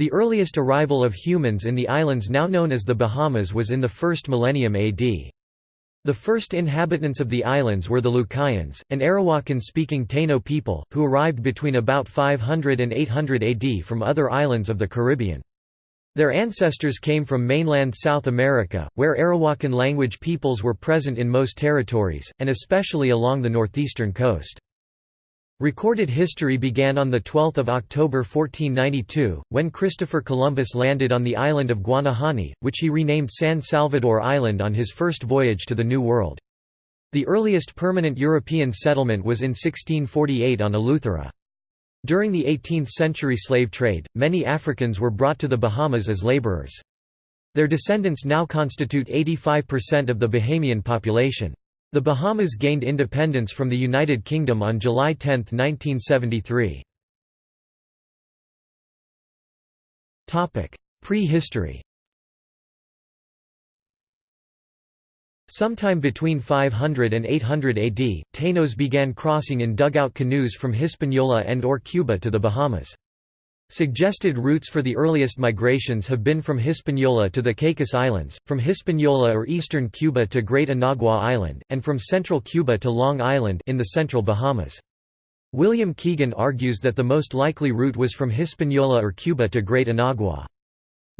The earliest arrival of humans in the islands now known as the Bahamas was in the first millennium AD. The first inhabitants of the islands were the Lucayans, an Arawakan-speaking Taino people, who arrived between about 500 and 800 AD from other islands of the Caribbean. Their ancestors came from mainland South America, where Arawakan language peoples were present in most territories, and especially along the northeastern coast. Recorded history began on 12 October 1492, when Christopher Columbus landed on the island of Guanahani, which he renamed San Salvador Island on his first voyage to the New World. The earliest permanent European settlement was in 1648 on Eleuthera. During the 18th-century slave trade, many Africans were brought to the Bahamas as laborers. Their descendants now constitute 85% of the Bahamian population. The Bahamas gained independence from the United Kingdom on July 10, 1973. Prehistory Sometime between 500 and 800 AD, Tainos began crossing in dugout canoes from Hispaniola and or Cuba to the Bahamas. Suggested routes for the earliest migrations have been from Hispaniola to the Caicos Islands, from Hispaniola or eastern Cuba to Great Inagua Island, and from central Cuba to Long Island in the central Bahamas. William Keegan argues that the most likely route was from Hispaniola or Cuba to Great Inagua.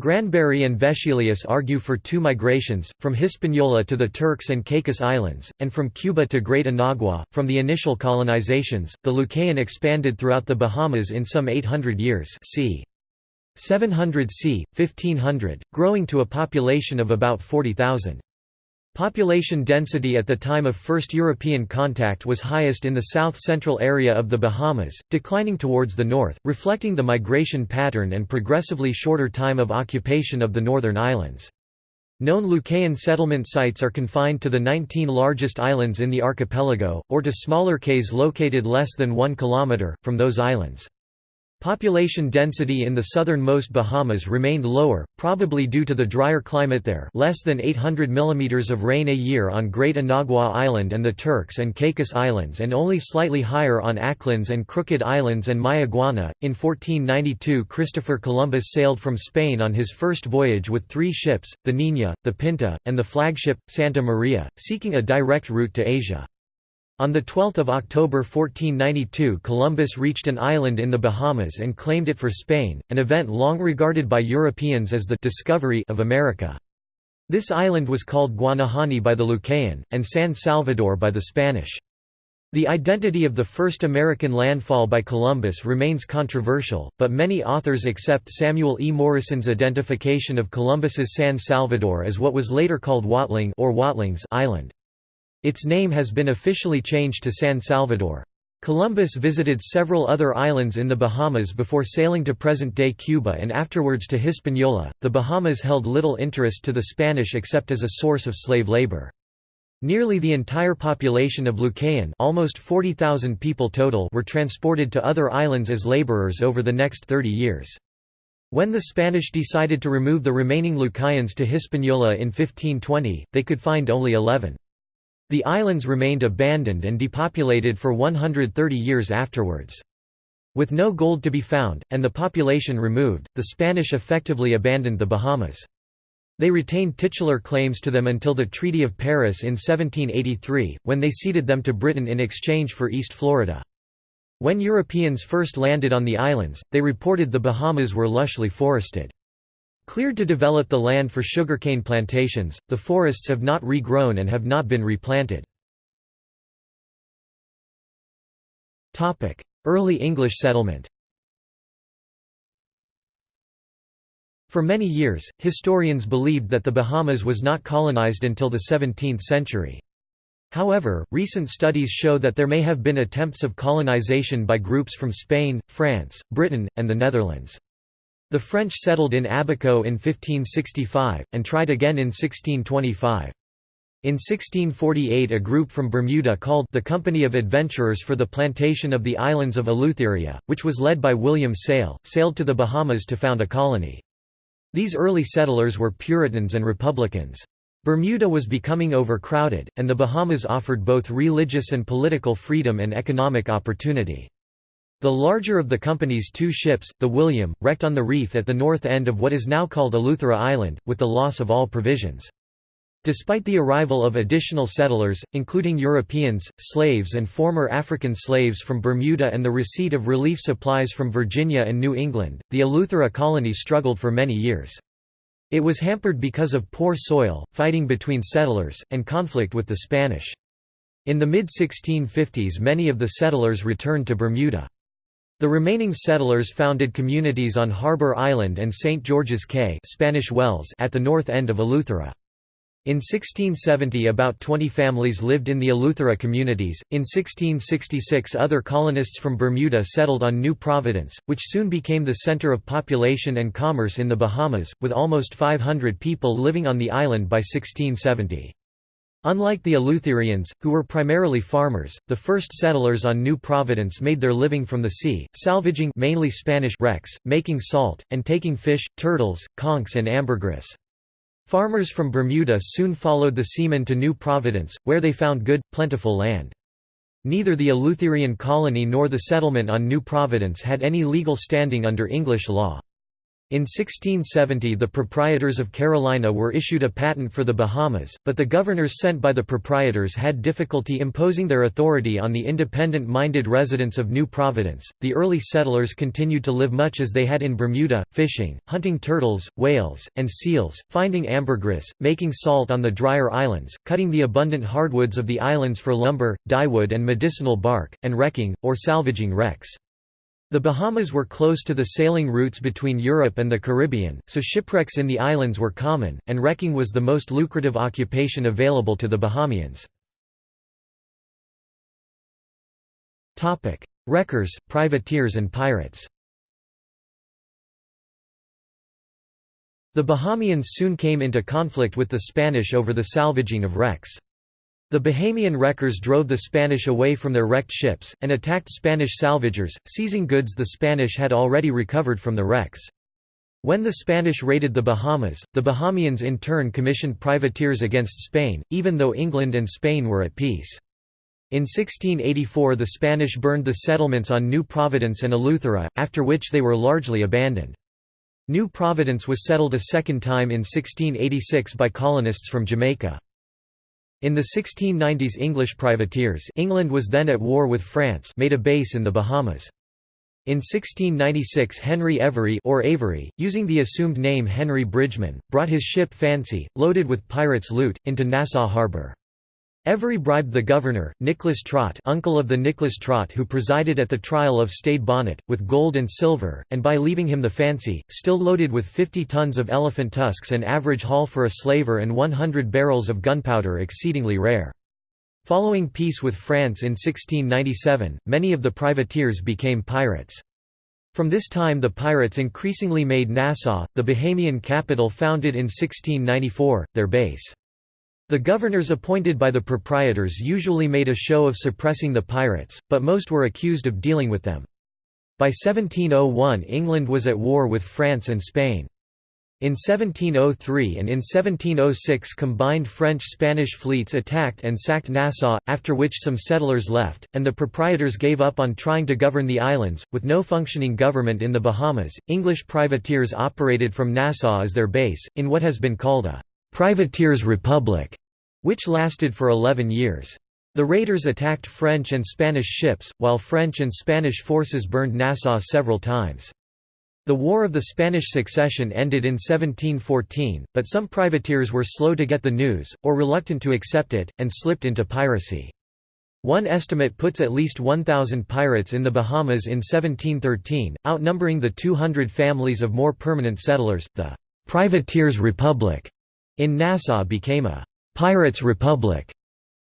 Granberry and Vescelius argue for two migrations, from Hispaniola to the Turks and Caicos Islands, and from Cuba to Great Inagua. From the initial colonizations, the Lucayan expanded throughout the Bahamas in some 800 years c. 700 c. 1500, growing to a population of about 40,000. Population density at the time of first European contact was highest in the south-central area of the Bahamas, declining towards the north, reflecting the migration pattern and progressively shorter time of occupation of the northern islands. Known Lucayan settlement sites are confined to the 19 largest islands in the archipelago, or to smaller cays located less than 1 km, from those islands. Population density in the southernmost Bahamas remained lower, probably due to the drier climate there less than 800 mm of rain a year on Great Inagua Island and the Turks and Caicos Islands and only slightly higher on Acklins and Crooked Islands and Mayaguana. In 1492 Christopher Columbus sailed from Spain on his first voyage with three ships, the Niña, the Pinta, and the flagship, Santa Maria, seeking a direct route to Asia. On 12 October 1492 Columbus reached an island in the Bahamas and claimed it for Spain, an event long regarded by Europeans as the «discovery» of America. This island was called Guanahani by the Lucayan, and San Salvador by the Spanish. The identity of the first American landfall by Columbus remains controversial, but many authors accept Samuel E. Morison's identification of Columbus's San Salvador as what was later called Watling or Watlings Island. Its name has been officially changed to San Salvador. Columbus visited several other islands in the Bahamas before sailing to present-day Cuba and afterwards to Hispaniola. The Bahamas held little interest to the Spanish except as a source of slave labor. Nearly the entire population of Lucayan almost 40,000 people total were transported to other islands as laborers over the next 30 years. When the Spanish decided to remove the remaining Lucayans to Hispaniola in 1520, they could find only 11. The islands remained abandoned and depopulated for 130 years afterwards. With no gold to be found, and the population removed, the Spanish effectively abandoned the Bahamas. They retained titular claims to them until the Treaty of Paris in 1783, when they ceded them to Britain in exchange for East Florida. When Europeans first landed on the islands, they reported the Bahamas were lushly forested. Cleared to develop the land for sugarcane plantations, the forests have not regrown and have not been replanted. Early English settlement For many years, historians believed that the Bahamas was not colonized until the 17th century. However, recent studies show that there may have been attempts of colonization by groups from Spain, France, Britain, and the Netherlands. The French settled in Abaco in 1565, and tried again in 1625. In 1648 a group from Bermuda called the Company of Adventurers for the Plantation of the Islands of Eleutheria, which was led by William Sayle, sailed to the Bahamas to found a colony. These early settlers were Puritans and Republicans. Bermuda was becoming overcrowded, and the Bahamas offered both religious and political freedom and economic opportunity. The larger of the company's two ships, the William, wrecked on the reef at the north end of what is now called Eleuthera Island, with the loss of all provisions. Despite the arrival of additional settlers, including Europeans, slaves and former African slaves from Bermuda and the receipt of relief supplies from Virginia and New England, the Eleuthera colony struggled for many years. It was hampered because of poor soil, fighting between settlers, and conflict with the Spanish. In the mid-1650s many of the settlers returned to Bermuda. The remaining settlers founded communities on Harbor Island and St. George's Cay Spanish Wells at the north end of Eleuthera. In 1670 about 20 families lived in the Eleuthera communities. In 1666 other colonists from Bermuda settled on New Providence, which soon became the center of population and commerce in the Bahamas, with almost 500 people living on the island by 1670. Unlike the Eleutherians, who were primarily farmers, the first settlers on New Providence made their living from the sea, salvaging mainly Spanish wrecks, making salt, and taking fish, turtles, conchs and ambergris. Farmers from Bermuda soon followed the seamen to New Providence, where they found good, plentiful land. Neither the Eleutherian colony nor the settlement on New Providence had any legal standing under English law. In 1670 the proprietors of Carolina were issued a patent for the Bahamas, but the governors sent by the proprietors had difficulty imposing their authority on the independent-minded residents of New Providence. The early settlers continued to live much as they had in Bermuda, fishing, hunting turtles, whales, and seals, finding ambergris, making salt on the drier islands, cutting the abundant hardwoods of the islands for lumber, dyewood and medicinal bark, and wrecking, or salvaging wrecks. The Bahamas were close to the sailing routes between Europe and the Caribbean, so shipwrecks in the islands were common, and wrecking was the most lucrative occupation available to the Bahamians. Wreckers, privateers and pirates The Bahamians soon came into conflict with the Spanish over the salvaging of wrecks. The Bahamian wreckers drove the Spanish away from their wrecked ships, and attacked Spanish salvagers, seizing goods the Spanish had already recovered from the wrecks. When the Spanish raided the Bahamas, the Bahamians in turn commissioned privateers against Spain, even though England and Spain were at peace. In 1684 the Spanish burned the settlements on New Providence and Eleuthera, after which they were largely abandoned. New Providence was settled a second time in 1686 by colonists from Jamaica. In the 1690s English privateers England was then at war with France made a base in the Bahamas. In 1696 Henry Every or Avery, using the assumed name Henry Bridgeman, brought his ship Fancy, loaded with pirates' loot, into Nassau Harbour. Every bribed the governor, Nicholas Trott uncle of the Nicholas Trott who presided at the trial of Stede Bonnet, with gold and silver, and by leaving him the fancy, still loaded with 50 tons of elephant tusks an average haul for a slaver and 100 barrels of gunpowder exceedingly rare. Following peace with France in 1697, many of the privateers became pirates. From this time the pirates increasingly made Nassau, the Bahamian capital founded in 1694, their base. The governors appointed by the proprietors usually made a show of suppressing the pirates, but most were accused of dealing with them. By 1701 England was at war with France and Spain. In 1703 and in 1706 combined French-Spanish fleets attacked and sacked Nassau, after which some settlers left, and the proprietors gave up on trying to govern the islands. With no functioning government in the Bahamas, English privateers operated from Nassau as their base, in what has been called a «privateers republic» which lasted for 11 years. The raiders attacked French and Spanish ships, while French and Spanish forces burned Nassau several times. The War of the Spanish Succession ended in 1714, but some privateers were slow to get the news, or reluctant to accept it, and slipped into piracy. One estimate puts at least 1,000 pirates in the Bahamas in 1713, outnumbering the 200 families of more permanent settlers. The Privateers' Republic in Nassau became a «Pirates' Republic».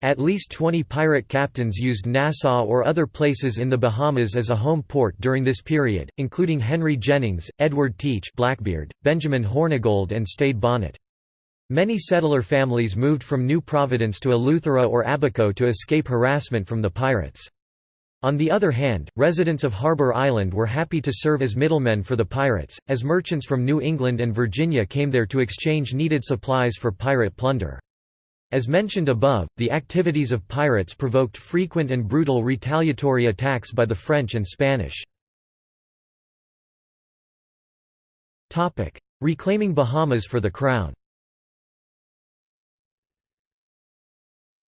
At least 20 pirate captains used Nassau or other places in the Bahamas as a home port during this period, including Henry Jennings, Edward Teach Blackbeard, Benjamin Hornigold and Stede Bonnet. Many settler families moved from New Providence to Eleuthera or Abaco to escape harassment from the pirates. On the other hand, residents of Harbor Island were happy to serve as middlemen for the pirates, as merchants from New England and Virginia came there to exchange needed supplies for pirate plunder. As mentioned above, the activities of pirates provoked frequent and brutal retaliatory attacks by the French and Spanish. Reclaiming Bahamas for the Crown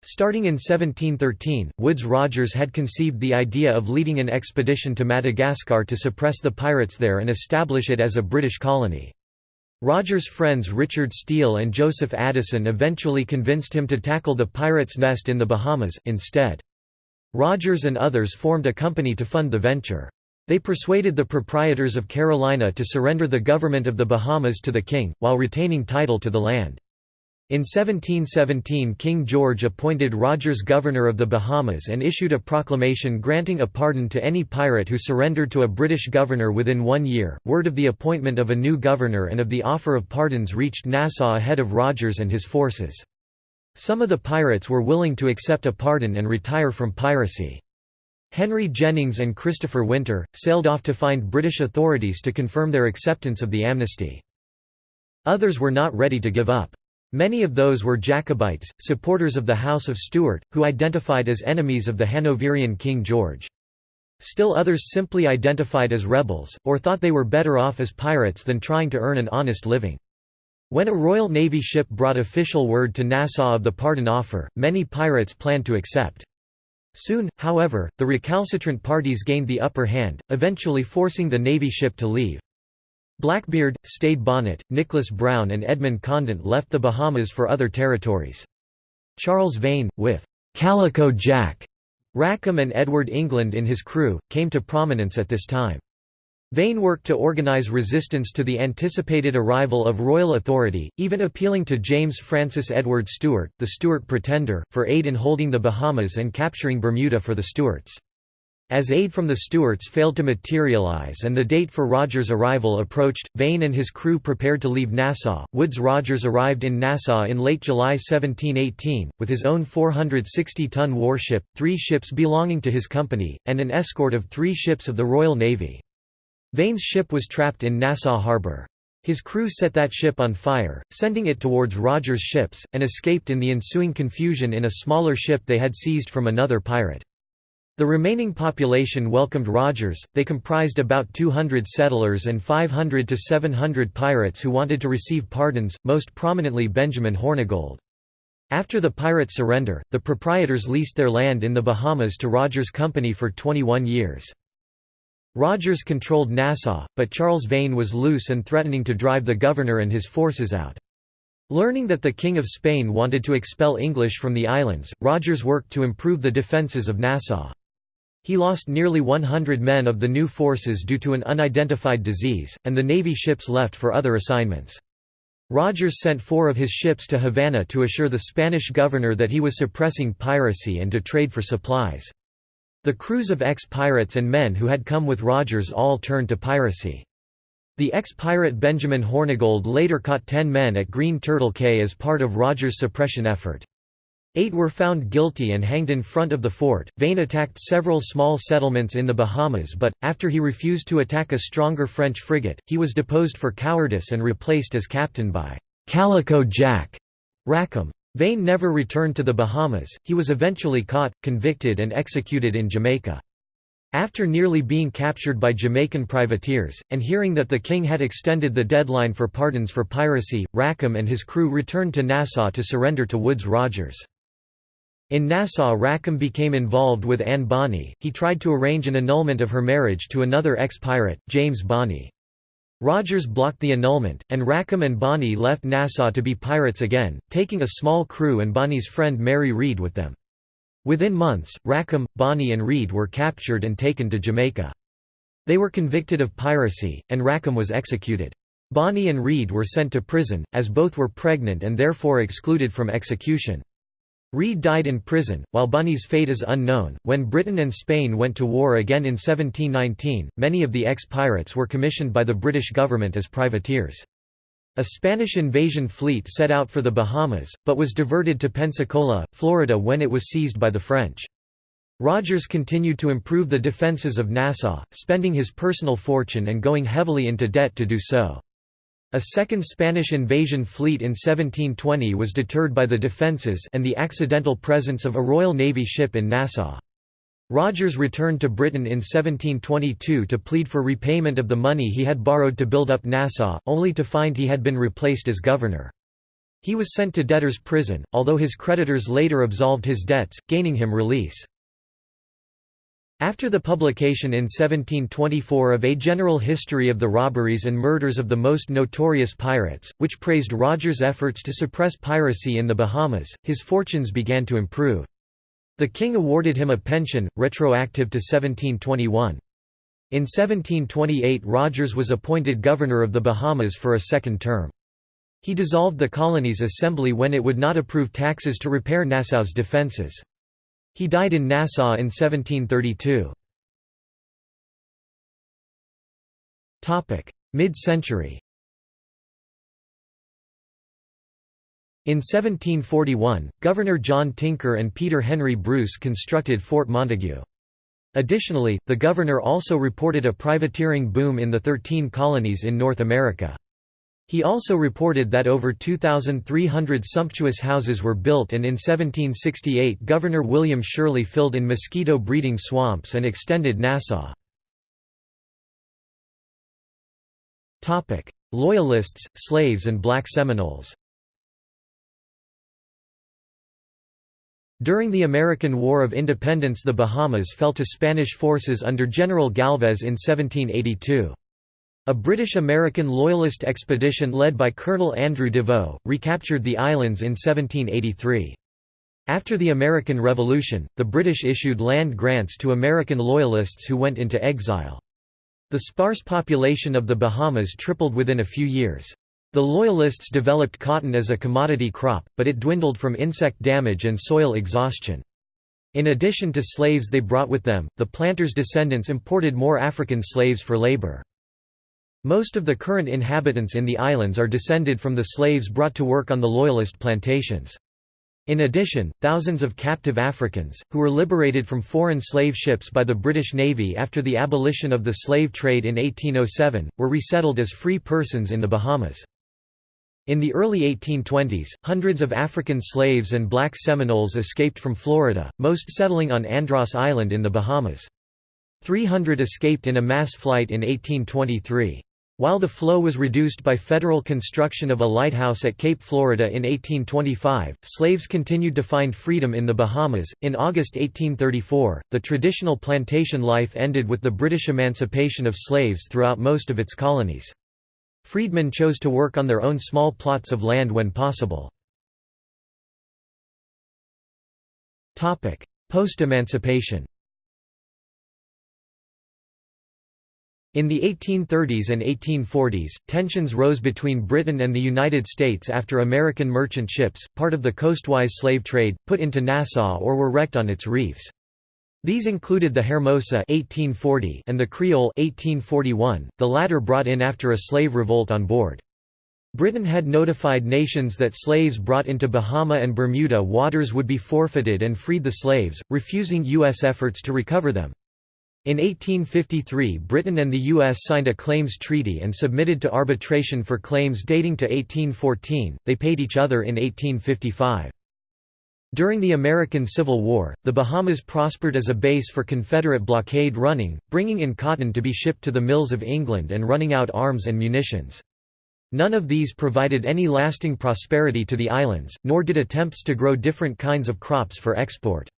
Starting in 1713, Woodes Rogers had conceived the idea of leading an expedition to Madagascar to suppress the pirates there and establish it as a British colony. Rogers' friends Richard Steele and Joseph Addison eventually convinced him to tackle the pirates' nest in the Bahamas, instead. Rogers and others formed a company to fund the venture. They persuaded the proprietors of Carolina to surrender the government of the Bahamas to the king, while retaining title to the land. In 1717 King George appointed Rogers governor of the Bahamas and issued a proclamation granting a pardon to any pirate who surrendered to a British governor within one year. Word of the appointment of a new governor and of the offer of pardons reached Nassau ahead of Rogers and his forces. Some of the pirates were willing to accept a pardon and retire from piracy. Henry Jennings and Christopher Winter, sailed off to find British authorities to confirm their acceptance of the amnesty. Others were not ready to give up. Many of those were Jacobites, supporters of the House of Stuart, who identified as enemies of the Hanoverian King George. Still others simply identified as rebels, or thought they were better off as pirates than trying to earn an honest living. When a Royal Navy ship brought official word to Nassau of the pardon offer, many pirates planned to accept. Soon, however, the recalcitrant parties gained the upper hand, eventually forcing the Navy ship to leave. Blackbeard, Stede Bonnet, Nicholas Brown and Edmund Condent left the Bahamas for other territories. Charles Vane, with «Calico Jack» Rackham and Edward England in his crew, came to prominence at this time. Vane worked to organize resistance to the anticipated arrival of royal authority, even appealing to James Francis Edward Stuart, the Stuart Pretender, for aid in holding the Bahamas and capturing Bermuda for the Stuarts. As aid from the Stuarts failed to materialize and the date for Rogers' arrival approached, Vane and his crew prepared to leave Nassau. Woodes Rogers arrived in Nassau in late July 1718, with his own 460-ton warship, three ships belonging to his company, and an escort of three ships of the Royal Navy. Vane's ship was trapped in Nassau harbour. His crew set that ship on fire, sending it towards Rogers' ships, and escaped in the ensuing confusion in a smaller ship they had seized from another pirate. The remaining population welcomed Rogers, they comprised about 200 settlers and 500 to 700 pirates who wanted to receive pardons, most prominently Benjamin Hornigold. After the pirates' surrender, the proprietors leased their land in the Bahamas to Rogers' company for 21 years. Rogers controlled Nassau, but Charles Vane was loose and threatening to drive the governor and his forces out. Learning that the King of Spain wanted to expel English from the islands, Rogers worked to improve the defences of Nassau. He lost nearly 100 men of the new forces due to an unidentified disease, and the Navy ships left for other assignments. Rogers sent four of his ships to Havana to assure the Spanish governor that he was suppressing piracy and to trade for supplies. The crews of ex-pirates and men who had come with Rogers all turned to piracy. The ex-pirate Benjamin Hornigold later caught ten men at Green Turtle Cay as part of Rogers' suppression effort. Eight were found guilty and hanged in front of the fort. Vane attacked several small settlements in the Bahamas, but, after he refused to attack a stronger French frigate, he was deposed for cowardice and replaced as captain by Calico Jack Rackham. Vane never returned to the Bahamas, he was eventually caught, convicted, and executed in Jamaica. After nearly being captured by Jamaican privateers, and hearing that the king had extended the deadline for pardons for piracy, Rackham and his crew returned to Nassau to surrender to Woodes Rogers. In Nassau Rackham became involved with Anne Bonny, he tried to arrange an annulment of her marriage to another ex-pirate, James Bonny. Rogers blocked the annulment, and Rackham and Bonny left Nassau to be pirates again, taking a small crew and Bonny's friend Mary Read with them. Within months, Rackham, Bonny and Read were captured and taken to Jamaica. They were convicted of piracy, and Rackham was executed. Bonny and Read were sent to prison, as both were pregnant and therefore excluded from execution. Read died in prison, while Bonny's fate is unknown. When Britain and Spain went to war again in 1719, many of the ex pirates were commissioned by the British government as privateers. A Spanish invasion fleet set out for the Bahamas, but was diverted to Pensacola, Florida when it was seized by the French. Rogers continued to improve the defences of Nassau, spending his personal fortune and going heavily into debt to do so. A second Spanish invasion fleet in 1720 was deterred by the defences and the accidental presence of a Royal Navy ship in Nassau. Rogers returned to Britain in 1722 to plead for repayment of the money he had borrowed to build up Nassau, only to find he had been replaced as governor. He was sent to debtor's prison, although his creditors later absolved his debts, gaining him release. After the publication in 1724 of A General History of the Robberies and Murders of the Most Notorious Pirates, which praised Rogers' efforts to suppress piracy in the Bahamas, his fortunes began to improve. The king awarded him a pension, retroactive to 1721. In 1728 Rogers was appointed governor of the Bahamas for a second term. He dissolved the colony's assembly when it would not approve taxes to repair Nassau's defences. He died in Nassau in 1732. Mid-century In 1741, Governor John Tinker and Peter Henry Bruce constructed Fort Montague. Additionally, the governor also reported a privateering boom in the Thirteen Colonies in North America. He also reported that over 2,300 sumptuous houses were built and in 1768 Governor William Shirley filled in mosquito breeding swamps and extended Nassau. Loyalists, slaves and black Seminoles During the American War of Independence the Bahamas fell to Spanish forces under General Galvez in 1782. A British-American Loyalist expedition led by Colonel Andrew Deveaux, recaptured the islands in 1783. After the American Revolution, the British issued land grants to American Loyalists who went into exile. The sparse population of the Bahamas tripled within a few years. The Loyalists developed cotton as a commodity crop, but it dwindled from insect damage and soil exhaustion. In addition to slaves they brought with them, the planters' descendants imported more African slaves for labor. Most of the current inhabitants in the islands are descended from the slaves brought to work on the Loyalist plantations. In addition, thousands of captive Africans, who were liberated from foreign slave ships by the British Navy after the abolition of the slave trade in 1807, were resettled as free persons in the Bahamas. In the early 1820s, hundreds of African slaves and black Seminoles escaped from Florida, most settling on Andros Island in the Bahamas. 300 escaped in a mass flight in 1823. While the flow was reduced by federal construction of a lighthouse at Cape Florida in 1825, slaves continued to find freedom in the Bahamas. In August 1834, the traditional plantation life ended with the British emancipation of slaves throughout most of its colonies. Freedmen chose to work on their own small plots of land when possible. Post-emancipation In the 1830s and 1840s, tensions rose between Britain and the United States after American merchant ships, part of the coastwise slave trade, put into Nassau or were wrecked on its reefs. These included the Hermosa 1840 and the Creole 1841, the latter brought in after a slave revolt on board. Britain had notified nations that slaves brought into Bahama and Bermuda waters would be forfeited and freed the slaves, refusing U.S. efforts to recover them. In 1853 Britain and the U.S. signed a claims treaty and submitted to arbitration for claims dating to 1814, they paid each other in 1855. During the American Civil War, the Bahamas prospered as a base for Confederate blockade running, bringing in cotton to be shipped to the mills of England and running out arms and munitions. None of these provided any lasting prosperity to the islands, nor did attempts to grow different kinds of crops for export.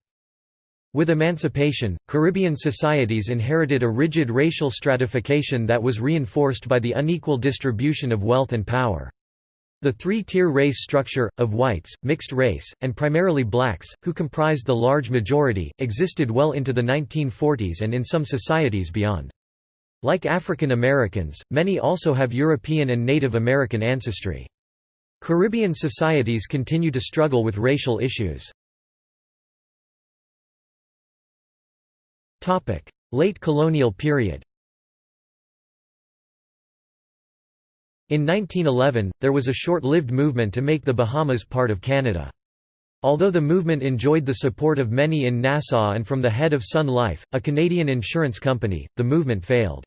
With emancipation, Caribbean societies inherited a rigid racial stratification that was reinforced by the unequal distribution of wealth and power. The three-tier race structure, of whites, mixed race, and primarily blacks, who comprised the large majority, existed well into the 1940s and in some societies beyond. Like African Americans, many also have European and Native American ancestry. Caribbean societies continue to struggle with racial issues. Late colonial period In 1911, there was a short-lived movement to make the Bahamas part of Canada. Although the movement enjoyed the support of many in Nassau and from the head of Sun Life, a Canadian insurance company, the movement failed.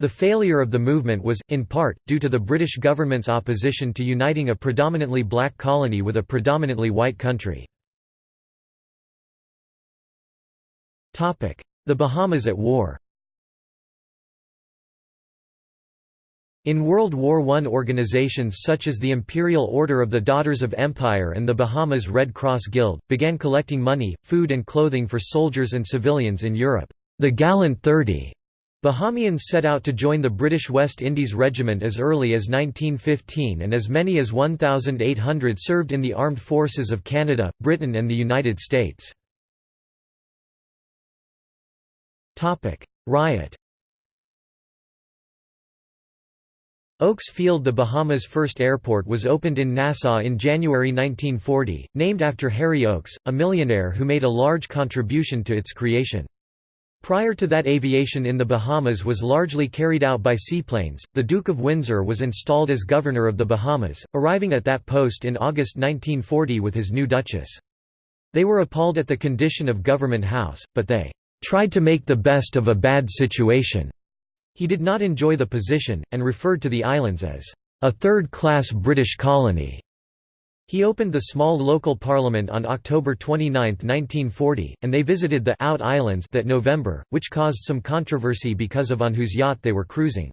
The failure of the movement was, in part, due to the British government's opposition to uniting a predominantly black colony with a predominantly white country. The Bahamas at war In World War I organizations such as the Imperial Order of the Daughters of Empire and the Bahamas Red Cross Guild, began collecting money, food and clothing for soldiers and civilians in Europe. The Gallant Thirty Bahamians set out to join the British West Indies Regiment as early as 1915 and as many as 1,800 served in the armed forces of Canada, Britain and the United States. Riot Oakes Field The Bahamas' first airport was opened in Nassau in January 1940, named after Harry Oakes, a millionaire who made a large contribution to its creation. Prior to that aviation in the Bahamas was largely carried out by seaplanes. The Duke of Windsor was installed as governor of the Bahamas, arriving at that post in August 1940 with his new duchess. They were appalled at the condition of Government House, but they tried to make the best of a bad situation. He did not enjoy the position, and referred to the islands as a third-class British colony. He opened the small local parliament on October 29, 1940, and they visited the Out Islands that November, which caused some controversy because of on whose yacht they were cruising.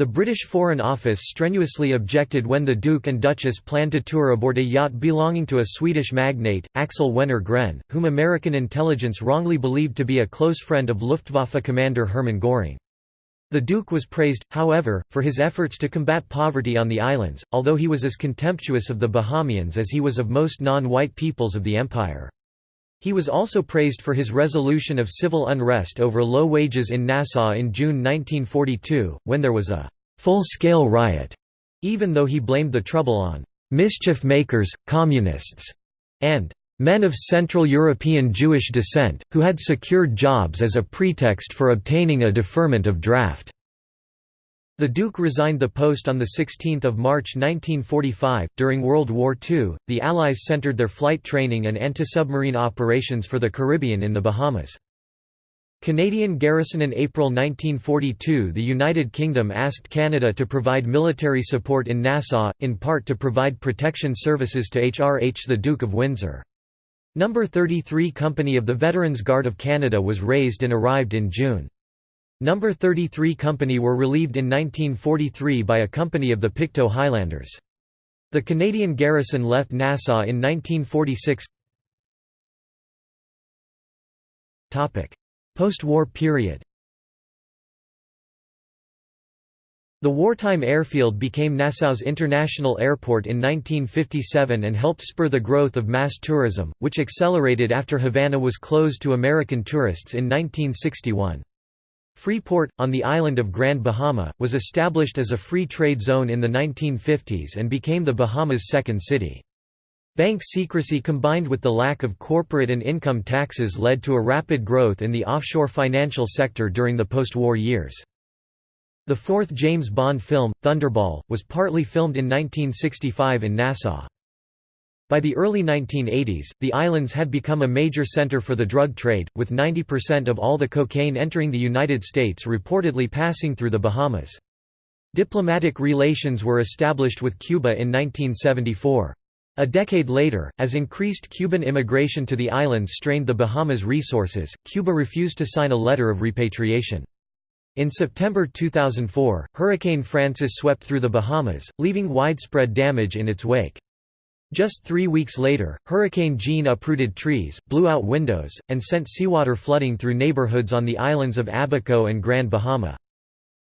The British Foreign Office strenuously objected when the Duke and Duchess planned to tour aboard a yacht belonging to a Swedish magnate, Axel Wenner Gren, whom American intelligence wrongly believed to be a close friend of Luftwaffe commander Hermann Göring. The Duke was praised, however, for his efforts to combat poverty on the islands, although he was as contemptuous of the Bahamians as he was of most non-white peoples of the empire. He was also praised for his resolution of civil unrest over low wages in Nassau in June 1942, when there was a full-scale riot, even though he blamed the trouble on «mischief makers, communists» and men of Central European Jewish descent, who had secured jobs as a pretext for obtaining a deferment of draft. The Duke resigned the post on 16 March 1945. During World War II, the Allies centered their flight training and anti-submarine operations for the Caribbean in the Bahamas. Canadian garrison In April 1942 the United Kingdom asked Canada to provide military support in Nassau, in part to provide protection services to HRH the Duke of Windsor. Number 33 Company of the Veterans Guard of Canada was raised and arrived in June. Number 33 Company were relieved in 1943 by a company of the Pictou Highlanders. The Canadian garrison left Nassau in 1946 Post-war period The wartime airfield became Nassau's international airport in 1957 and helped spur the growth of mass tourism, which accelerated after Havana was closed to American tourists in 1961. Freeport, on the island of Grand Bahama, was established as a free trade zone in the 1950s and became the Bahamas' second city. Bank secrecy combined with the lack of corporate and income taxes led to a rapid growth in the offshore financial sector during the post-war years. The fourth James Bond film, Thunderball, was partly filmed in 1965 in Nassau. By the early 1980s, the islands had become a major center for the drug trade, with 90% of all the cocaine entering the United States reportedly passing through the Bahamas. Diplomatic relations were established with Cuba in 1974. A decade later, as increased Cuban immigration to the islands strained the Bahamas' resources, Cuba refused to sign a letter of repatriation. In September 2004, Hurricane Frances swept through the Bahamas, leaving widespread damage in its wake. Just three weeks later, Hurricane Jeanne uprooted trees, blew out windows, and sent seawater flooding through neighborhoods on the islands of Abaco and Grand Bahama.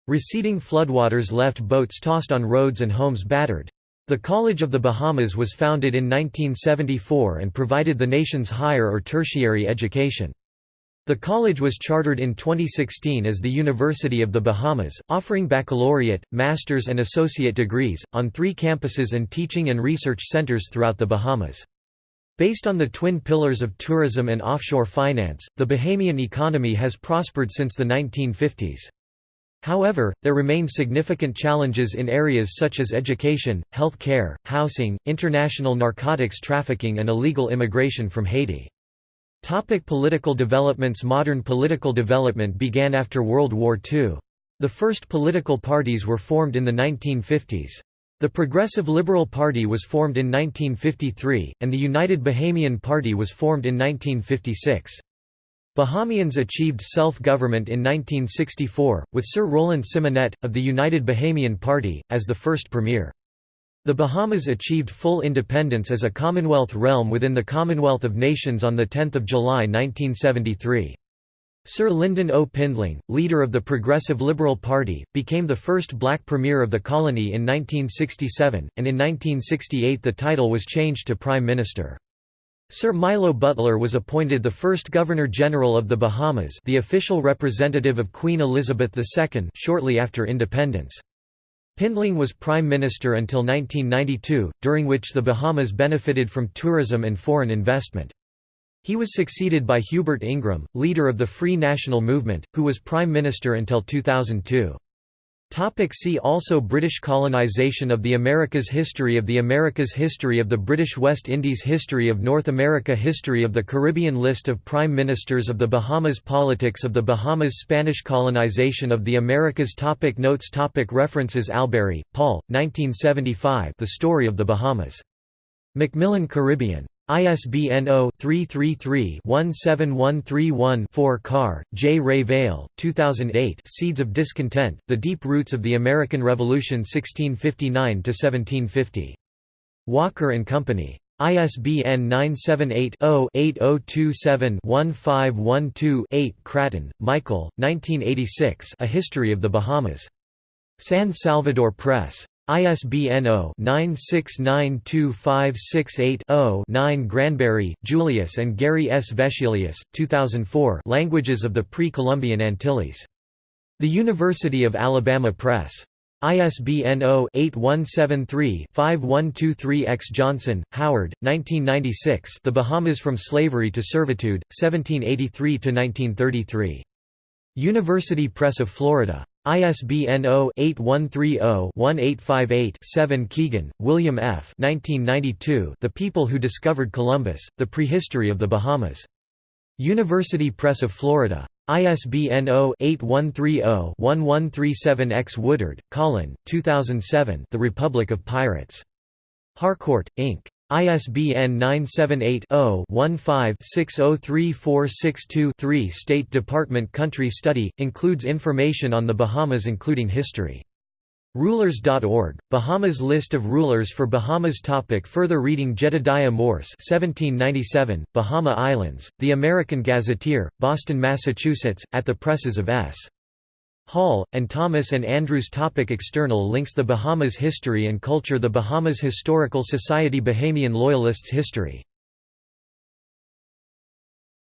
Receding floodwaters left boats tossed on roads and homes battered. The College of the Bahamas was founded in 1974 and provided the nation's higher or tertiary education. The college was chartered in 2016 as the University of the Bahamas, offering baccalaureate, master's and associate degrees, on three campuses and teaching and research centers throughout the Bahamas. Based on the twin pillars of tourism and offshore finance, the Bahamian economy has prospered since the 1950s. However, there remain significant challenges in areas such as education, health care, housing, international narcotics trafficking and illegal immigration from Haiti. Topic political developments Modern political development began after World War II. The first political parties were formed in the 1950s. The Progressive Liberal Party was formed in 1953, and the United Bahamian Party was formed in 1956. Bahamians achieved self-government in 1964, with Sir Roland Symonette, of the United Bahamian Party, as the first premier. The Bahamas achieved full independence as a Commonwealth realm within the Commonwealth of Nations on 10 July 1973. Sir Lyndon O. Pindling, leader of the Progressive Liberal Party, became the first black premier of the colony in 1967, and in 1968 the title was changed to Prime Minister. Sir Milo Butler was appointed the first Governor-General of the Bahamas the official representative of Queen Elizabeth II shortly after independence. Pindling was Prime Minister until 1992, during which the Bahamas benefited from tourism and foreign investment. He was succeeded by Hubert Ingraham, leader of the Free National Movement, who was Prime Minister until 2002. Topic see also British colonisation of the Americas History of the Americas History of the British West Indies History of North America History of the Caribbean List of Prime Ministers of the Bahamas Politics of the Bahamas Spanish colonization of the Americas topic Notes topic References Albury, Paul, 1975 The Story of the Bahamas. Macmillan Caribbean. ISBN 0-333-17131-4 Carr, J. Revell, 2008 Seeds of Discontent, The Deep Roots of the American Revolution 1659–1750. Walker and Company. ISBN 978-0-8027-1512-8 Craton, Michael, 1986 A History of the Bahamas. San Salvador Press. ISBN 0-9692568-0-9 Granberry, Julius and Gary S. Vescelius, 2004 Languages of the Pre-Columbian Antilles. The University of Alabama Press. ISBN 0-8173-5123-X Johnson, Howard, 1996 The Bahamas from Slavery to Servitude, 1783–1933. University Press of Florida. ISBN 0-8130-1858-7 Keegan, William F. 1992 The People Who Discovered Columbus, The Prehistory of the Bahamas. University Press of Florida. ISBN 0-8130-1137-X Woodard, Colin, 2007 The Republic of Pirates. Harcourt, Inc. ISBN 978-0-15-603462-3 State Department Country Study, includes information on the Bahamas including history. Rulers.org, Bahamas List of rulers for Bahamas topic Further reading Jedediah Morse 1797, Bahama Islands, The American Gazetteer, Boston, Massachusetts, at the presses of S. Hall, and Thomas and Andrews topic External links The Bahamas History and Culture The Bahamas Historical Society Bahamian Loyalists History